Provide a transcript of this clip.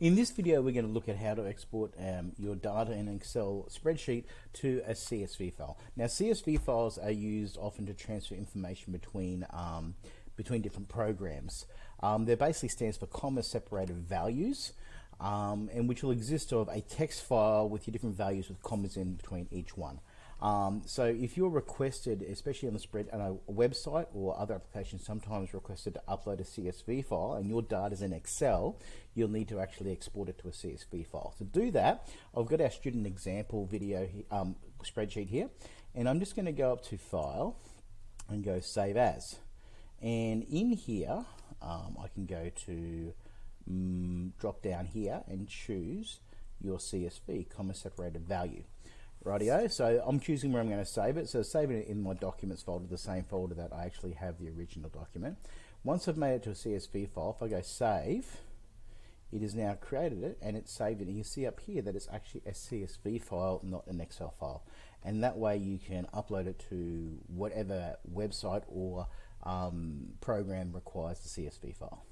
In this video, we're going to look at how to export um, your data in an Excel spreadsheet to a CSV file. Now, CSV files are used often to transfer information between um, between different programs. Um, they basically stands for comma separated values, um, and which will exist of a text file with your different values with commas in between each one. Um, so if you're requested, especially on the spread a website or other applications, sometimes requested to upload a CSV file and your data is in Excel, you'll need to actually export it to a CSV file. To do that, I've got our student example video um, spreadsheet here, and I'm just going to go up to File and go Save As. And in here, um, I can go to um, drop down here and choose your CSV, comma separated value. Rightio, so I'm choosing where I'm going to save it. So saving it in my documents folder, the same folder that I actually have the original document. Once I've made it to a CSV file, if I go save, it has now created it and it's saved it. And you see up here that it's actually a CSV file, not an Excel file. And that way you can upload it to whatever website or um, program requires the CSV file.